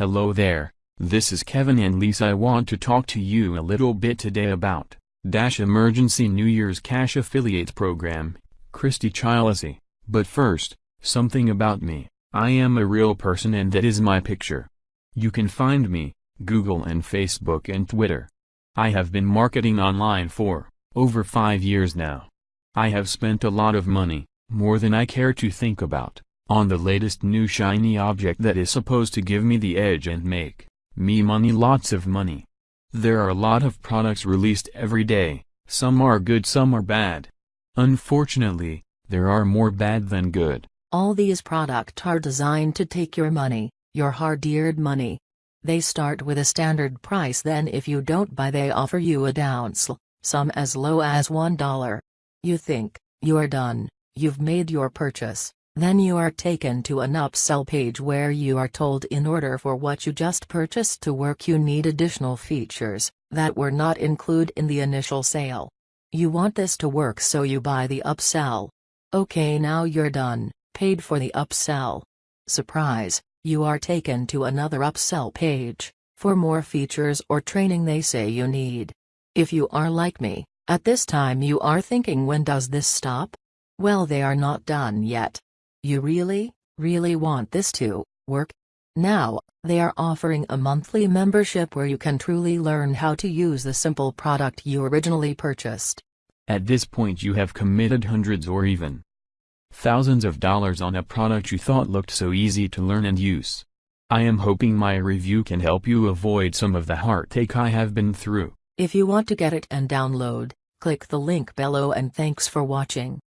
Hello there, this is Kevin and Lisa I want to talk to you a little bit today about, Dash Emergency New Year's Cash Affiliate Program, Christy Chilesy, but first, something about me, I am a real person and that is my picture. You can find me, Google and Facebook and Twitter. I have been marketing online for, over 5 years now. I have spent a lot of money, more than I care to think about, on the latest new shiny object that is supposed to give me the edge and make me money lots of money. There are a lot of products released every day, some are good some are bad. Unfortunately, there are more bad than good. All these products are designed to take your money, your hard-earned money. They start with a standard price then if you don't buy they offer you a downsell, some as low as $1. You think, you are done, you've made your purchase, then you are taken to an upsell page where you are told in order for what you just purchased to work you need additional features, that were not included in the initial sale. You want this to work so you buy the upsell. Okay now you're done, paid for the upsell. Surprise, you are taken to another upsell page, for more features or training they say you need. If you are like me, at this time you are thinking when does this stop? Well they are not done yet. You really, really want this to work? Now, they are offering a monthly membership where you can truly learn how to use the simple product you originally purchased. At this point you have committed hundreds or even thousands of dollars on a product you thought looked so easy to learn and use. I am hoping my review can help you avoid some of the heartache I have been through. If you want to get it and download, click the link below and thanks for watching.